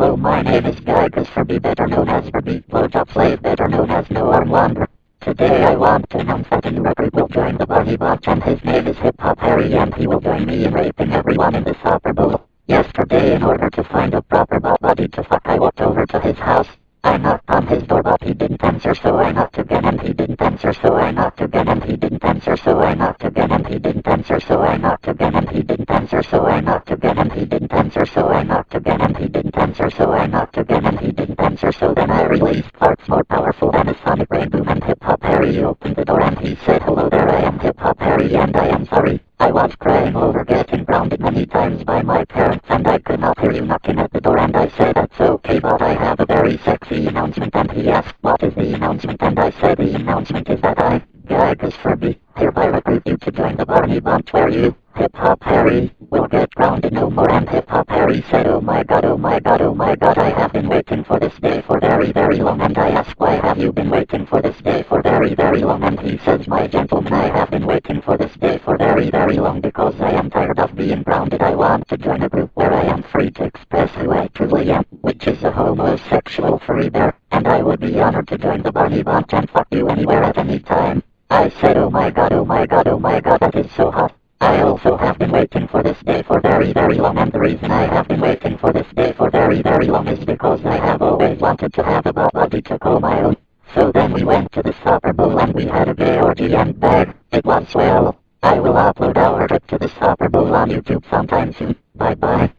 Hello, my name is Gygas Furby, better known as Furby, blowjob slave, better known as No Arm Wanderer. Today I want to announce that a new recruit will join the Barney Bunch and his name is Hip Hop Harry and he will join me in raping everyone in the Super Bowl. Yesterday in order to find a proper body to fuck I walked over to his house. I knocked on his door but he didn't answer so I knocked again and he didn't answer so I knocked again and he didn't answer so I knocked again and he didn't answer so I knocked again and he didn't answer so I knocked again and he didn't answer so I knocked so I knocked again and he didn't answer so then I released parts more powerful than a sonic rainboom and hip hop Harry opened the door and he said hello there I am hip hop Harry and I am sorry. I was crying over getting grounded many times by my parents and I could not hear you knocking at the door and I said that's okay but I have a very sexy announcement. And he asked what is the announcement? And I said the announcement is that I, Gygas Furby, hereby recruit you to join the Barney Bunch where you, Hip Hop Harry, will get grounded no more and Hip Hop Harry said oh my god oh my god I have been waiting for this day for very very long and I ask why have you been waiting for this day for very very long and he says my gentleman I have been waiting for this day for very very long because I am tired of being grounded I want to join a group where I am free to express who I truly am which is a homosexual furry bear and I would be honored to join the Barney Bunch and fuck you anywhere at any time. I said oh my god oh my god oh my god that is so hot. I also have been waiting for this day for very very long and the reason I have been waiting for this day for very very long is because I have always wanted to have a body to call my own. So then we went to the Super Bowl and we had a gay orgy and bag. It was swell. I will upload our trip to the Super Bowl on YouTube sometime soon. Bye bye.